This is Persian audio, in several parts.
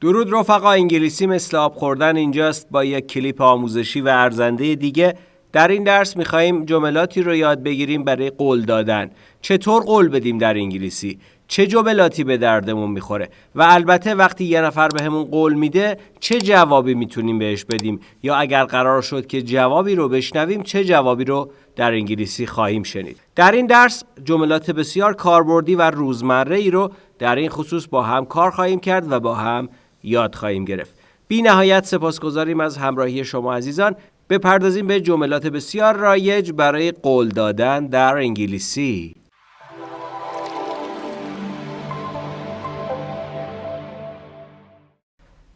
درود رفقا انگلیسی مثل آب خوردن اینجاست. با یک کلیپ آموزشی و ارزنده دیگه در این درس میخواییم جملاتی رو یاد بگیریم برای قول دادن. چطور قول بدیم در انگلیسی؟ چه جملاتی به دردمون می‌خوره؟ و البته وقتی یه نفر به قول میده چه جوابی می‌تونیم بهش بدیم؟ یا اگر قرار شد که جوابی رو بشنویم چه جوابی رو در انگلیسی خواهیم شنید؟ در این درس جملات بسیار کاربردی و روزمره ای رو در این خصوص با هم کار خواهیم کرد و با هم یاد خواهیم گرفت. بی نهایت سپاسگزاریم از همراهی شما عزیزان. بپردازیم به جملات بسیار رایج برای قول دادن در انگلیسی.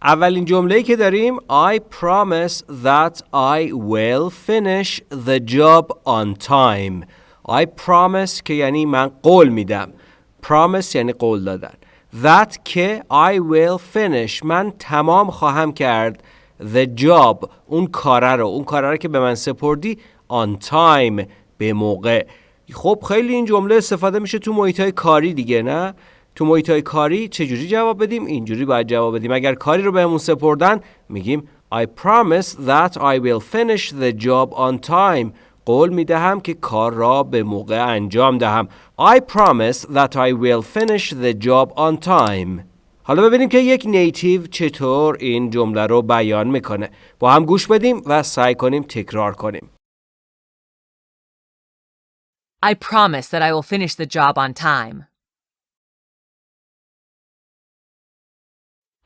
اولین جمله که داریم I promise that I will finish the job on time. I promise که یعنی من قول میدم. Promise یعنی قول دادن. That که I will finish. من تمام خواهم کرد. The job. اون کاره رو. اون کاره رو که به من سپردی on time. به موقع. خب خیلی این جمله استفاده میشه تو محیط های کاری دیگه نه؟ تو محیط های کاری چجوری جواب بدیم؟ اینجوری باید جواب بدیم. اگر کاری رو بهمون سپردن میگیم I promise that I will finish the job on time. قول می دهم که کار را به موقع انجام دهم I promise that I will finish the job on time حالا ببینیم که یک نیتیو چطور این جمله رو بیان می‌کنه با هم گوش بدیم و سعی کنیم تکرار کنیم I promise that I will finish the job on time.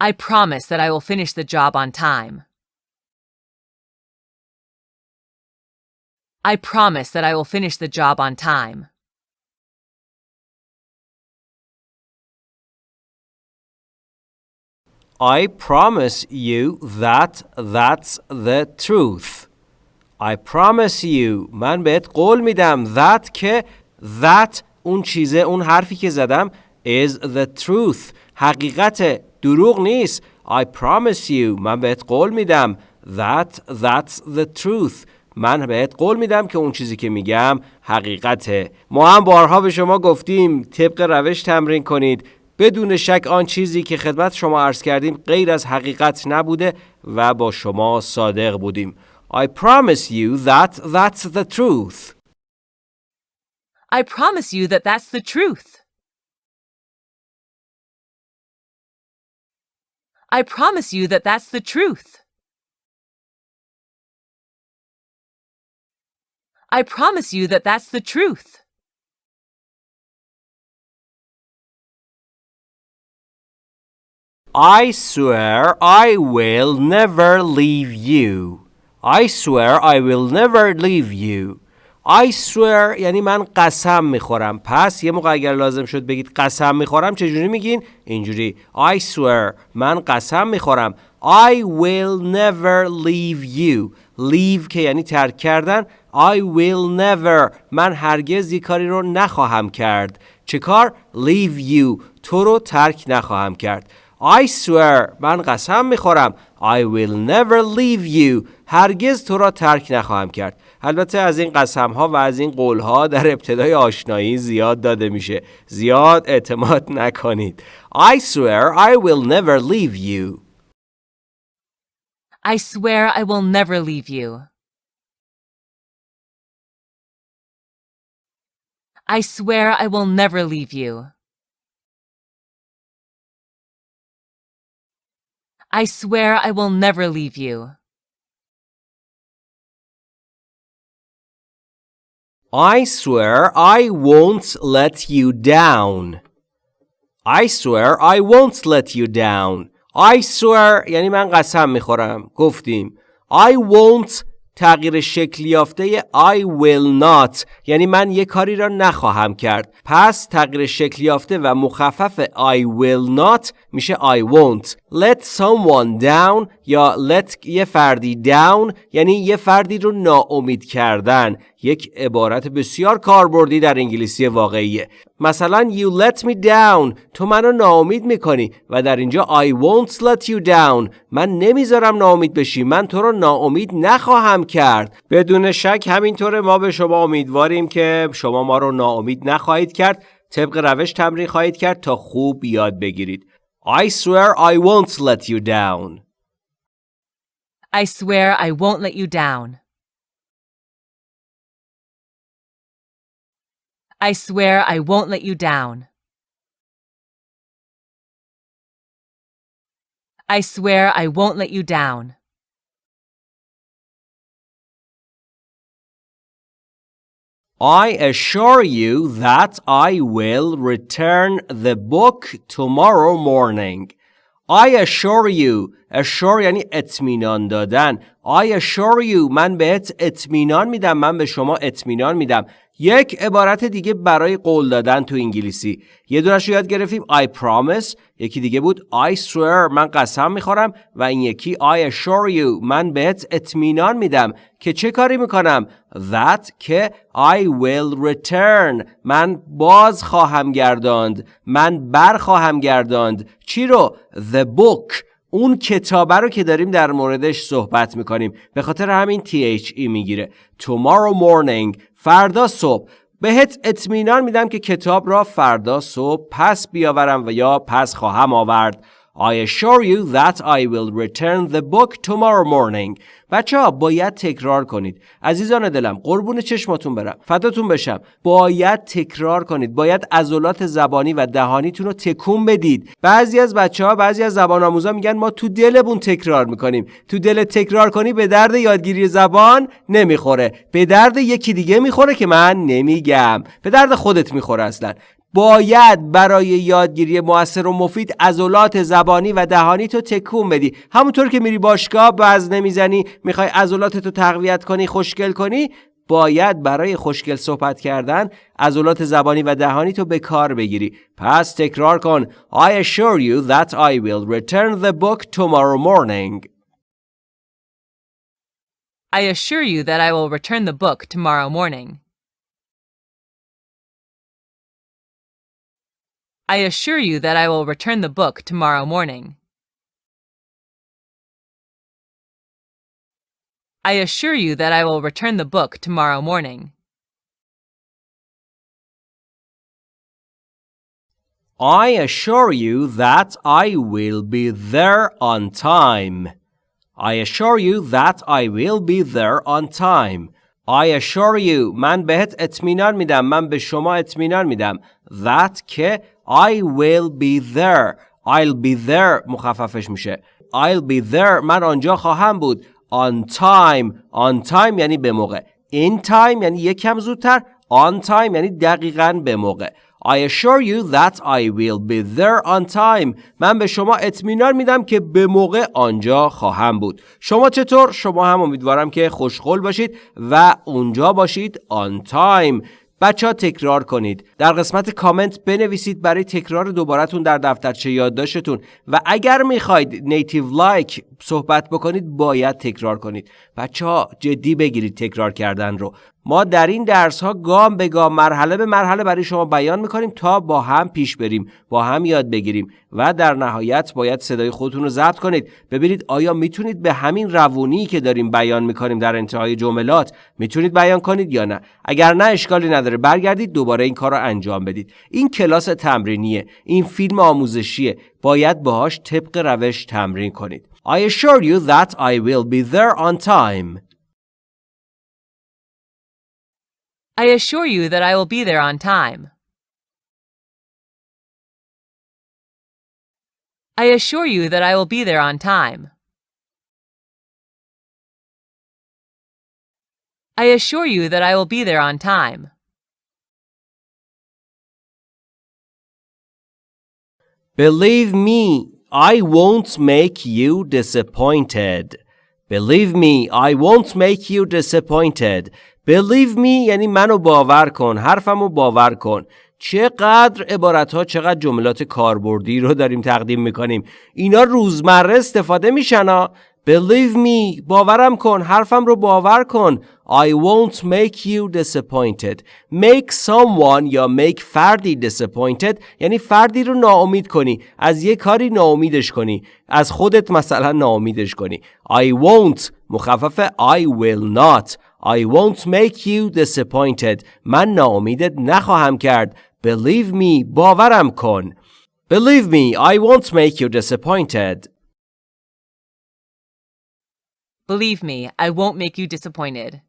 I promise that I will finish the job on time. I promise that I will finish the job on time. I promise you that that's the truth. I promise you من بهت قول میدم that که that اون چیزه اون حرفی که زدم is the truth حقیقت دروغ نیست I promise you من بهت قول میدم that that's the truth من بهت قول میدم که اون چیزی که میگم حقیقته ما هم بارها به شما گفتیم طبق روش تمرین کنید بدون شک آن چیزی که خدمت شما عرض کردیم غیر از حقیقت نبوده و با شما صادق بودیم I promise you that that's the truth I promise you that that's the truth. I promise you that that's the truth. I promise you that that's the truth. I swear I will never leave you I swear I will never leave you I swear یعنی من قسم میخورم پس یه موقع اگر لازم شد بگید قسم میخورم چجوری میگین؟ اینجوری I swear من قسم میخورم I will never leave you leave که یعنی ترک کردن I will never. من هرگز یک کاری رو نخواهم کرد. چه کار؟ leave you. تو رو ترک نخواهم کرد. I swear. من قسم می‌خورم. I will never leave you. هرگز تو را ترک نخواهم کرد. البته از این قسم ها و از این قول ها در ابتدای آشنایی زیاد داده میشه. زیاد اعتماد نکنید. I swear I will never leave you. I swear I will never leave you. I swear I will never leave you. I swear I will never leave you. I swear I won't let you down I swear I won't let you down I swear یعنی من قسم میخورم گفتیم I won't تغییر شکل یافته I will not. یعنی من یک کاری را نخواهم کرد. پس تغییر شکل یافته و مخفف I will not میشه I won't. Let someone down یا let یه فردی down یعنی یه فردی رو ناامید کردن. یک عبارت بسیار کاربردی در انگلیسی واقعیه. مثلا you let me down تو منو ناامید می‌کنی و در اینجا I won't let you down. من نمی‌ذارم ناامید بشی من تو رو ناامید نخواهم کرد. بدون شک همینطوره ما به شما امیدواریم که شما ما رو ناامید نخواهید کرد. طبق روش تمرین خواهید کرد تا خوب یاد بگیرید. I swear I won't let you down. I swear I won't let you down. I swear I won't let you down. I swear I won't let you down. I assure you that I will return the book tomorrow morning. I assure you assure یعنی اطمینان دادن. I assure you من بهت اطمینان میدم من به شما اطمینان میدم. یک عبارت دیگه برای قول دادن تو انگلیسی. یه دونش رو یاد گرفتیم. I promise. یکی دیگه بود. I swear. من قسم می‌خورم و این یکی I assure you. من بهت اطمینان میدم که چه کاری می‌کنم؟ That که I will return. من باز خواهم گرداند. من بر خواهم گرداند. چی رو؟ The book. اون کتابه رو که داریم در موردش صحبت می‌کنیم. به خاطر همین THE می‌گیره. Tomorrow morning فردا صبح. بهت اطمینان میدم که کتاب را فردا صبح پس بیاورم و یا پس خواهم آورد. I assure you that I will return the book tomorrow morning. بچه ها باید تکرار کنید. عزیزان دلم قربون چشماتون برم. فداتون بشم. باید تکرار کنید. باید عضلات زبانی و دهانیتون رو تکون بدید. بعضی از بچه ها بعضی از زبان آموزا میگن ما تو دلمون تکرار می‌کنیم. تو دل تکرار کنی به درد یادگیری زبان نمی‌خوره. به درد یکی دیگه می‌خوره که من نمیگم. به درد خودت می‌خوره اصلا. باید برای یادگیری موثر و مفید عضلات زبانی و دهانی تو تکون بدی. همونطور که میری باشگاه وزن نمی‌زنی می‌خوای عضلات تو تقویت کنی خوشگل کنی باید برای خوشگل صحبت کردن عضلات زبانی و دهانی تو به کار بگیری. پس تکرار کن. I assure you that I will return the book tomorrow morning. I assure you that I will return the book tomorrow morning. I assure you that I will return the book tomorrow morning. I assure you that I will return the book tomorrow morning. I assure you that I will be there on time. I assure you that I will be there on time. I assure you من بهت اطمینان میدم من به شما اطمینان میدم that که I will be there I'll be there مخففش میشه I'll be there من آنجا خواهم بود on time on time یعنی به موقع in time یعنی یک کم زودتر on time یعنی دقیقا به موقع I assure you that I will be there on time. من به شما اطمینان میدم که به موقع آنجا خواهم بود. شما چطور؟ شما هم امیدوارم که خوشخل باشید و اونجا باشید on time. بچه ها تکرار کنید. در قسمت کامنت بنویسید برای تکرار دوبارتون در دفترچه یادداشتتون. و اگر می‌خواید نیتیو لایک صحبت بکنید باید تکرار کنید. بچه ها جدی بگیرید تکرار کردن رو. ما در این درس ها گام به گام مرحله به مرحله برای شما بیان می‌کنیم تا با هم پیش بریم با هم یاد بگیریم و در نهایت باید صدای خودتون رو ضبط کنید. ببینید آیا می‌تونید به همین روونی که داریم بیان می‌کنیم در انتهای جملات می‌تونید بیان کنید یا نه؟ اگر نه اشکالی نداره. برگردید دوباره این کار رو انجام بدید. این کلاس تمرینیه. این فیلم آموزشیه. باید باهاش طبق روش تمرین کنید. I assure you that I will be there on time. I assure you that I will be there on time. I assure you that I will be there on time. I assure you that I will be there on time. Believe me, I won't make you disappointed. Believe me, I won't make you disappointed. Believe me یعنی منو باور کن حرفمو باور کن. چقدر عبارت ها چقدر جملات کاربردی رو داریم تقدیم می‌کنیم. اینا روزمره استفاده میشن Believe me باورم کن حرفم رو باور کن I won't make you disappointed Make someone یا make فردی disappointed یعنی فردی رو ناامید کنی از یه کاری ناامیدش کنی از خودت مثلا ناامیدش کنی I won't مخفف I will not I won't make you disappointed من ناامیدت نخواهم کرد Believe me باورم کن Believe me, I won't make you disappointed. Believe me, I won't make you disappointed.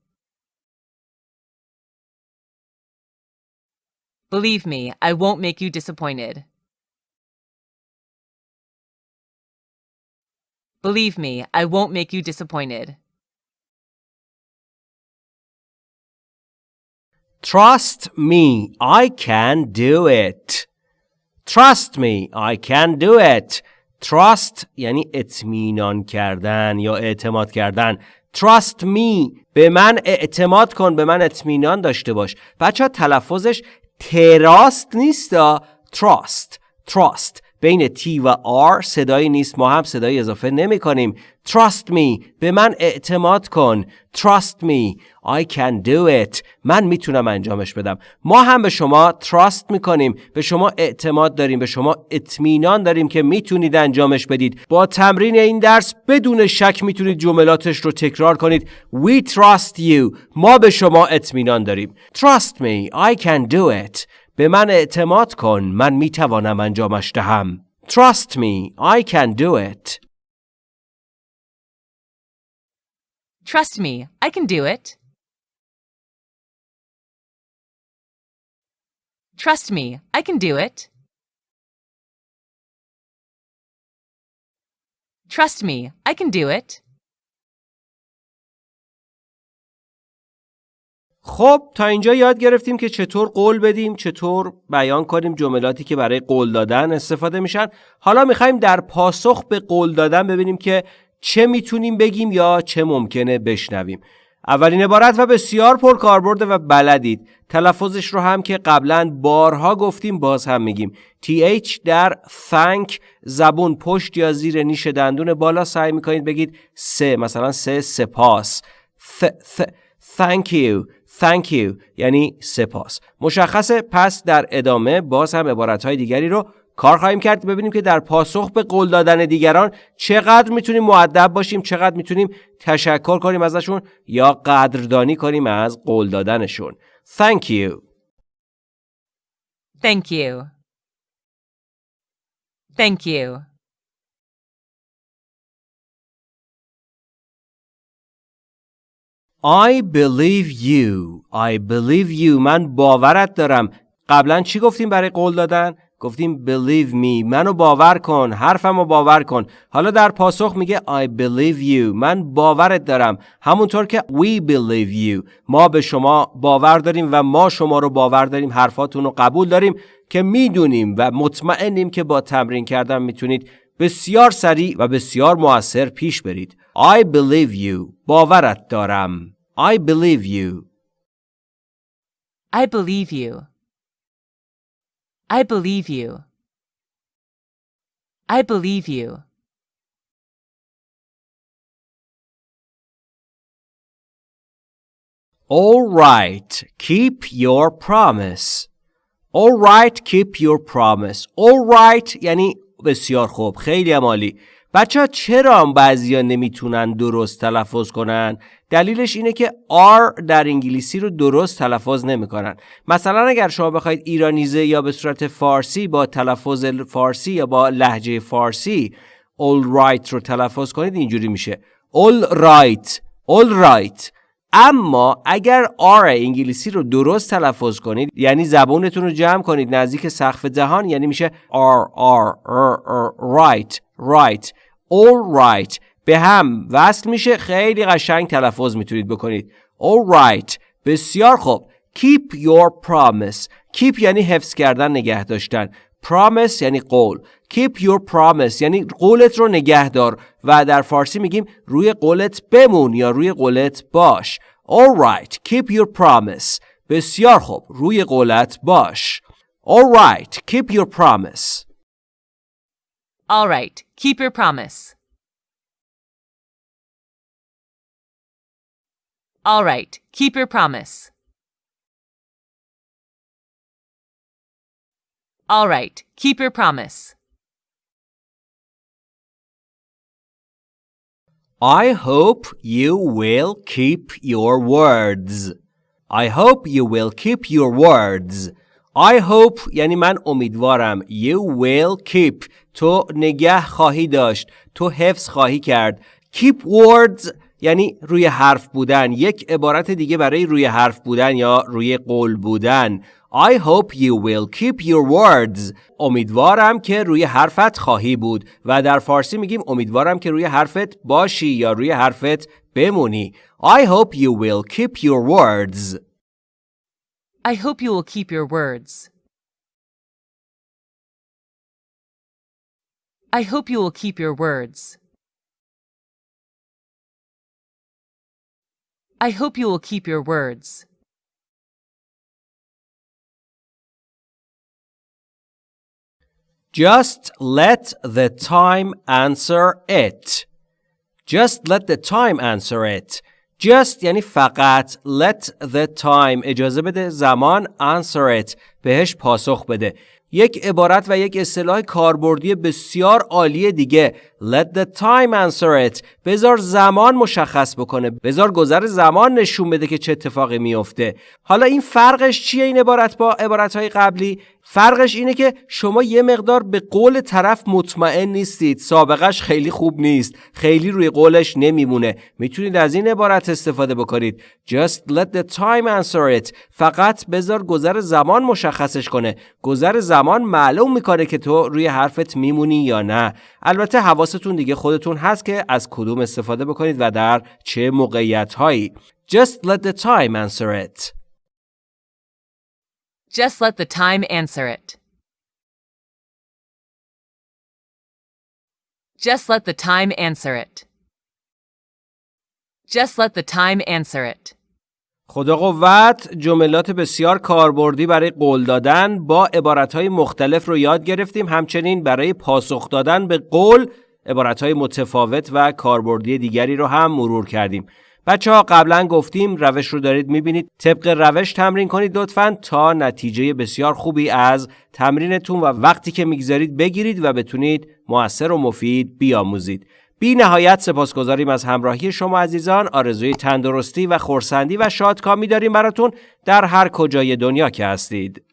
Believe me, I won't make you disappointed. Believe me, I won't make you disappointed. Trust me, I can do it. Trust me, I can do it. Trust یعنی اطمینان کردن یا اعتماد کردن. Trust me به من اعتماد کن به من اطمینان داشته باش. بچه تلفظش تراست نیست Trust Trust بین T و R صدایی نیست ما هم صدایی اضافه نمی کنیم. Trust me به من اعتماد کن. Trust me I can do it. من می‌تونم انجامش بدم. ما هم به شما trust می‌کنیم. به شما اعتماد داریم. به شما اطمینان داریم که می‌تونید انجامش بدید. با تمرین این درس بدون شک می‌تونید جملاتش رو تکرار کنید. We trust you. ما به شما اطمینان داریم. Trust me I can do it. به من اعتماد کن من می‌توانم انجامش دهم Trust me I can do it Trust me, I can do it. Trust me, I can do it. Trust me, I can do it. خب تا اینجا یاد گرفتیم که چطور قول بدیم چطور بیان کنیم جملاتی که برای قول دادن استفاده میشن. حالا می‌خوایم در پاسخ به قول دادن ببینیم که چه می‌تونیم بگیم یا چه ممکنه بشنویم. اولین عبارت و بسیار پر کاربرد و بلدید. تلفظش رو هم که قبلا بارها گفتیم باز هم میگیم. TH در thank زبون پشت یا زیر نیش دندون بالا سعی می‌کنید بگید سه مثلا سه سپاس. th, th, thank you. Thank you یعنی سپاس مشخصه پس در ادامه باز هم عبارت دیگری رو کار خواهیم کرد ببینیم که در پاسخ به قول دادن دیگران چقدر می‌تونیم معدب باشیم چقدر می‌تونیم تشکر کنیم ازشون یا قدردانی کنیم از قول دادنشون Thank you Thank you. Thank you. I believe you. I believe you. من باورت دارم. قبلا چی گفتیم برای قول دادن؟ گفتیم believe me. منو باور کن. حرفمو باور کن. حالا در پاسخ میگه I believe you. من باورت دارم. همونطور که we believe you. ما به شما باور داریم و ما شما رو باور داریم. حرفاتون رو قبول داریم که می‌دونیم و مطمئنیم که با تمرین کردن می‌تونید بسیار سریع و بسیار موثر پیش برید. I believe you. باورت دارم. I believe you I believe you. I believe you. I believe you. All right, keep your promise. All right, keep your promise. All right یعنی بسیار خوب خیلی عالی بچه ها چرا بعضی ها نمی‌تونن درست تلفظ کنن؟ دلیلش اینه که R در انگلیسی رو درست تلفظ نمی‌کنن. مثلا اگر شما بخواید ایرانیزه یا به صورت فارسی با تلفظ فارسی یا با لحجه فارسی all right رو تلفظ کنید اینجوری میشه all right all right اما اگر R انگلیسی رو درست تلفظ کنید یعنی زبونتون رو جمع کنید نزدیک سقف دهان یعنی میشه R R right right all right. به هم. وصل میشه. خیلی قشنگ تلفظ می‌تونید بکنید. All right. بسیار خوب. Keep your promise. Keep یعنی حفظ کردن نگه داشتن. Promise یعنی قول. Keep your promise یعنی قولت رو نگه دار. و در فارسی میگیم روی قولت بمون یا روی قولت باش. All right. Keep your promise. بسیار خوب. روی قولت باش. All right. Keep your promise. All right, keep your promise. All right, keep your promise. All right, keep your promise. I hope you will keep your words. I hope you will keep your words. I hope یعنی من امیدوارم You will keep. تو نگه خواهی داشت. تو حفظ خواهی کرد. Keep words یعنی روی حرف بودن. یک عبارت دیگه برای روی حرف بودن یا روی قول بودن. I hope you will keep your words. امیدوارم که روی حرفت خواهی بود. و در فارسی میگیم امیدوارم که روی حرفت باشی یا روی حرفت بمونی. I hope you will keep your words. I hope you will keep your words. I hope you will keep your words. I hope you will keep your words. Just let the time answer it. Just let the time answer it. Just یعنی فقط let the time اجازه بده زمان answer it بهش پاسخ بده. یک عبارت و یک اصطلاح کاربردی بسیار عالی دیگه. Let the time answer it. بذار زمان مشخص بکنه. بذار گذر زمان نشون بده که چه اتفاقی میفته حالا این فرقش چیه این عبارت با عبارت های قبلی؟ فرقش اینه که شما یه مقدار به قول طرف مطمئن نیستید. سابقش خیلی خوب نیست. خیلی روی قولش نمیمونه. می‌تونید از این عبارت استفاده بکنید. Just let the time answer it. فقط بذار گذر زمان مشخصش کنه. گذر زمان معلوم می‌کنه که تو روی حرفت میمونی یا نه البته حواستون دیگه خودتون هست که از کدوم استفاده بکنید و در چه موقعیت هایی just let the time answer it Just let the time answer it. Just let the time answer it. Just let the time answer it. خدا قوت جملات بسیار کاربردی برای قول دادن با عبارتهای مختلف رو یاد گرفتیم. همچنین برای پاسخ دادن به قول عبارتهای متفاوت و کاربردی دیگری رو هم مرور کردیم. بچه ها قبلا گفتیم روش رو دارید می‌بینید. طبق روش تمرین کنید لطفا تا نتیجه بسیار خوبی از تمرینتون و وقتی که می‌گذارید بگیرید و بتونید موثر و مفید بیاموزید. بی نهایت سپاسگزاریم از همراهی شما عزیزان آرزوی تندرستی و خورسندی و شادکامی داریم براتون در هر کجای دنیا که هستید.